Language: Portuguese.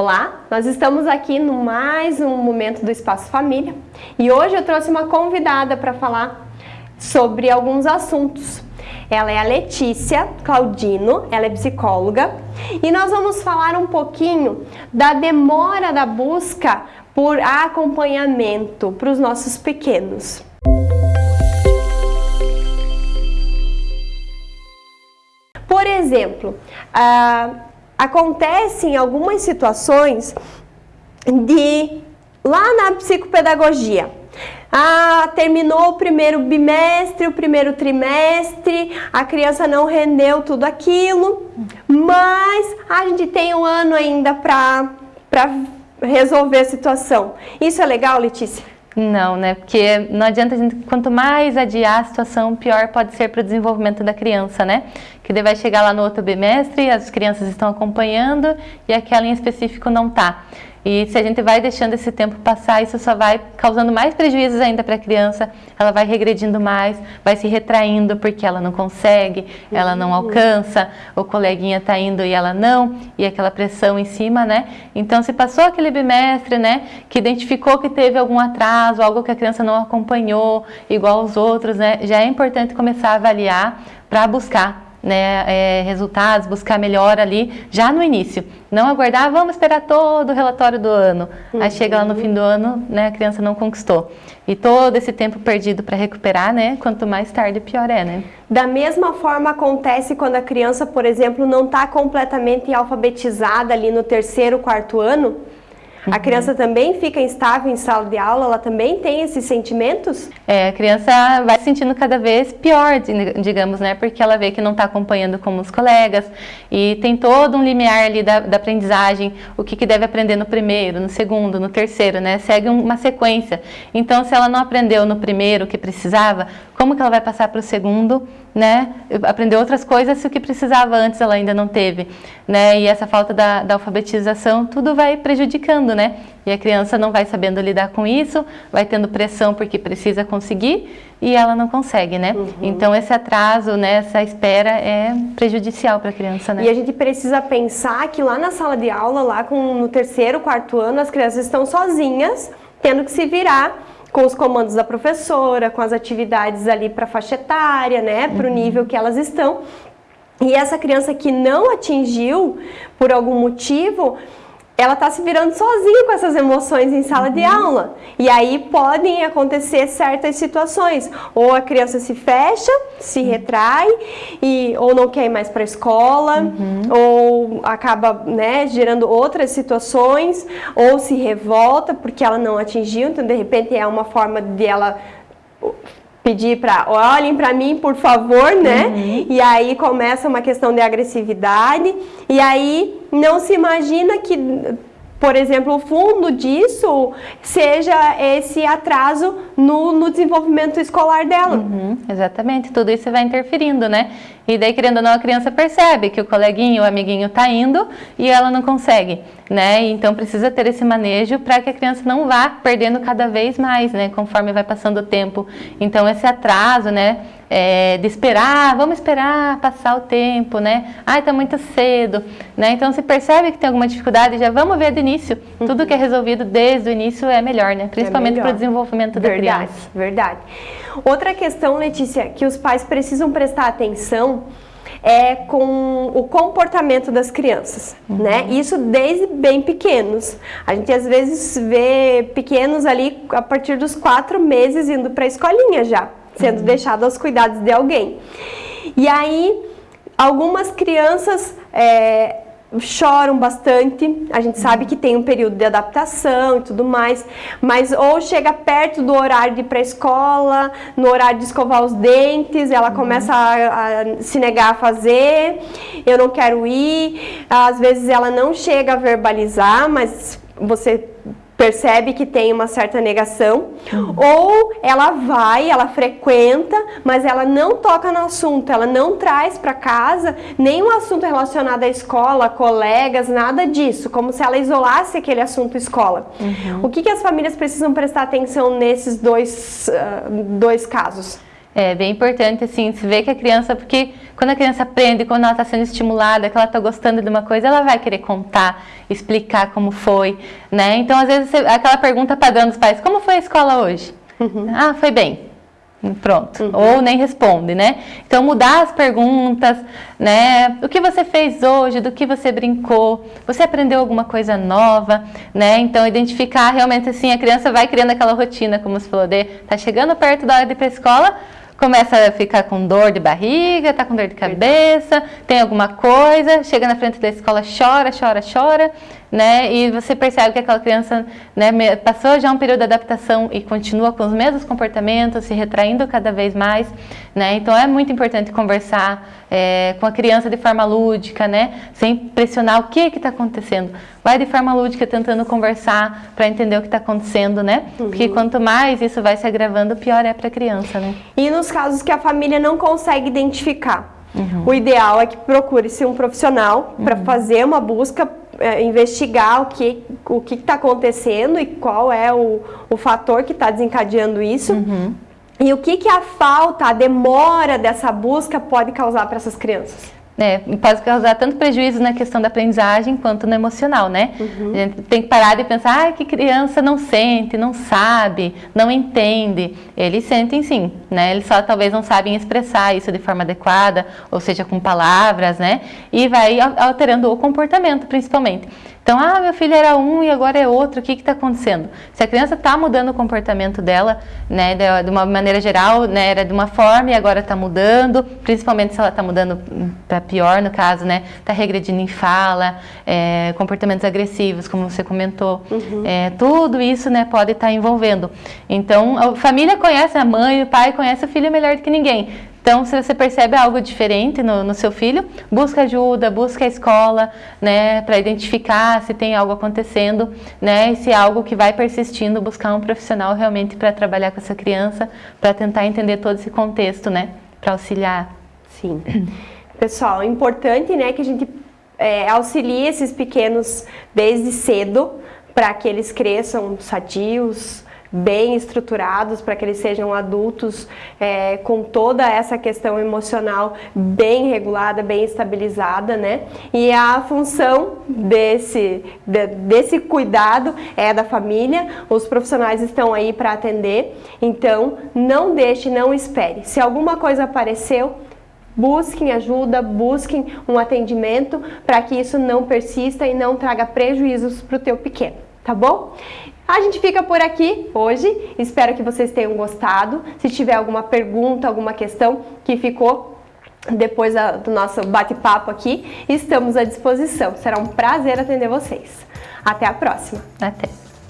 Olá, nós estamos aqui no mais um momento do Espaço Família e hoje eu trouxe uma convidada para falar sobre alguns assuntos. Ela é a Letícia Claudino, ela é psicóloga e nós vamos falar um pouquinho da demora da busca por acompanhamento para os nossos pequenos. Por exemplo, uh, acontecem algumas situações de lá na psicopedagogia. Ah, terminou o primeiro bimestre, o primeiro trimestre, a criança não rendeu tudo aquilo, mas a gente tem um ano ainda para resolver a situação. Isso é legal, Letícia? Não, né? Porque não adianta a gente, quanto mais adiar a situação, pior pode ser para o desenvolvimento da criança, né? Que daí vai chegar lá no outro bimestre, as crianças estão acompanhando e aquela em específico não está. E se a gente vai deixando esse tempo passar, isso só vai causando mais prejuízos ainda para a criança, ela vai regredindo mais, vai se retraindo porque ela não consegue, ela não uhum. alcança, o coleguinha está indo e ela não, e aquela pressão em cima, né? Então, se passou aquele bimestre, né, que identificou que teve algum atraso, algo que a criança não acompanhou, igual os outros, né, já é importante começar a avaliar para buscar né, é, resultados, buscar melhor ali já no início. Não aguardar, ah, vamos esperar todo o relatório do ano. Uhum. Aí chega lá no fim do ano, né, a criança não conquistou. E todo esse tempo perdido para recuperar, né, quanto mais tarde, pior é, né? Da mesma forma acontece quando a criança, por exemplo, não está completamente alfabetizada ali no terceiro, quarto ano, a uhum. criança também fica instável em sala de aula? Ela também tem esses sentimentos? É, a criança vai se sentindo cada vez pior, digamos, né? Porque ela vê que não está acompanhando como os colegas e tem todo um limiar ali da, da aprendizagem, o que, que deve aprender no primeiro, no segundo, no terceiro, né? Segue uma sequência. Então, se ela não aprendeu no primeiro o que precisava, como que ela vai passar para o segundo, né? Aprender outras coisas se o que precisava antes ela ainda não teve, né? E essa falta da, da alfabetização, tudo vai prejudicando, né? E a criança não vai sabendo lidar com isso, vai tendo pressão porque precisa conseguir e ela não consegue, né? Uhum. Então esse atraso, né, essa espera é prejudicial para a criança, né? E a gente precisa pensar que lá na sala de aula, lá com, no terceiro, quarto ano, as crianças estão sozinhas, tendo que se virar com os comandos da professora, com as atividades ali para faixa etária, né, para o uhum. nível que elas estão. E essa criança que não atingiu por algum motivo, ela está se virando sozinha com essas emoções em sala uhum. de aula. E aí podem acontecer certas situações. Ou a criança se fecha, se uhum. retrai, e, ou não quer ir mais para a escola, uhum. ou acaba né, gerando outras situações, ou se revolta porque ela não atingiu. Então, de repente, é uma forma de ela pedir para olhem para mim, por favor, né? Uhum. E aí começa uma questão de agressividade e aí não se imagina que por exemplo, o fundo disso seja esse atraso no, no desenvolvimento escolar dela. Uhum, exatamente, tudo isso vai interferindo, né? E daí, querendo ou não, a criança percebe que o coleguinho, o amiguinho está indo e ela não consegue, né? Então, precisa ter esse manejo para que a criança não vá perdendo cada vez mais, né? Conforme vai passando o tempo. Então, esse atraso, né? É, de esperar, vamos esperar passar o tempo, né? Ai, tá muito cedo, né? Então, se percebe que tem alguma dificuldade, já vamos ver do início. Uhum. Tudo que é resolvido desde o início é melhor, né? Principalmente é para o desenvolvimento da verdade, criança. Verdade, Outra questão, Letícia, que os pais precisam prestar atenção é com o comportamento das crianças, uhum. né? Isso desde bem pequenos. A gente às vezes vê pequenos ali a partir dos quatro meses indo para a escolinha já, sendo uhum. deixado aos cuidados de alguém. E aí, algumas crianças é, choram bastante, a gente sabe que tem um período de adaptação e tudo mais, mas ou chega perto do horário de ir para a escola, no horário de escovar os dentes, ela começa a, a, se negar a fazer, eu não quero ir, às vezes ela não chega a verbalizar, mas você percebe que tem uma certa negação, uhum. ou ela vai, ela frequenta, mas ela não toca no assunto, ela não traz para casa nenhum assunto relacionado à escola, colegas, nada disso, como se ela isolasse aquele assunto escola. Uhum. O que, que as famílias precisam prestar atenção nesses dois, uh, dois casos? É bem importante, assim, se vê que a criança, porque quando a criança aprende, quando ela está sendo estimulada, que ela está gostando de uma coisa, ela vai querer contar, explicar como foi, né? Então, às vezes, aquela pergunta padrão dos pais, como foi a escola hoje? Uhum. Ah, foi bem. Pronto. Uhum. Ou nem responde, né? Então, mudar as perguntas, né? O que você fez hoje? Do que você brincou? Você aprendeu alguma coisa nova, né? Então, identificar realmente assim, a criança vai criando aquela rotina, como você falou, de tá chegando perto da hora de ir para a escola, começa a ficar com dor de barriga, tá com dor de cabeça, tem alguma coisa, chega na frente da escola, chora, chora, chora, né? E você percebe que aquela criança né, passou já um período de adaptação e continua com os mesmos comportamentos, se retraindo cada vez mais, né? Então é muito importante conversar é, com a criança de forma lúdica, né? Sem pressionar o que está acontecendo. Vai de forma lúdica tentando conversar para entender o que está acontecendo, né? Uhum. Porque quanto mais isso vai se agravando, pior é para a criança, né? E nos casos que a família não consegue identificar, Uhum. O ideal é que procure-se um profissional uhum. para fazer uma busca é, investigar o que o que está acontecendo e qual é o, o fator que está desencadeando isso. Uhum. E o que, que a falta, a demora dessa busca pode causar para essas crianças? É, pode causar tanto prejuízo na questão da aprendizagem quanto no emocional, né? Uhum. A gente tem que parar de pensar ah, que criança não sente, não sabe, não entende. Eles sentem sim, né? Eles só talvez não sabem expressar isso de forma adequada, ou seja, com palavras, né? E vai alterando o comportamento, principalmente. Então, ah, meu filho era um e agora é outro, o que está acontecendo? Se a criança está mudando o comportamento dela, né, de, de, uma maneira geral, né, era de uma forma e agora está mudando, principalmente se ela está mudando para pior, no caso, né, está regredindo em fala, é, comportamentos agressivos, como você comentou, uhum. é, tudo isso, né, pode estar tá envolvendo. Então, a família conhece a mãe, o pai conhece o filho melhor do que ninguém. Então, se você percebe algo diferente no, no seu filho, busca ajuda, busca a escola, né, para identificar se tem algo acontecendo, né, e se é algo que vai persistindo, buscar um profissional realmente para trabalhar com essa criança, para tentar entender todo esse contexto, né, para auxiliar. Sim. Pessoal, é importante, né, que a gente é, auxilie esses pequenos desde cedo, para que eles cresçam sadios, bem estruturados para que eles sejam adultos é, com toda essa questão emocional bem regulada, bem estabilizada, né? E a função desse, de, desse cuidado é da família, os profissionais estão aí para atender, então não deixe, não espere. Se alguma coisa apareceu, busquem ajuda, busquem um atendimento para que isso não persista e não traga prejuízos para o teu pequeno, tá bom? A gente fica por aqui hoje, espero que vocês tenham gostado. Se tiver alguma pergunta, alguma questão que ficou depois do nosso bate-papo aqui, estamos à disposição. Será um prazer atender vocês. Até a próxima. Até.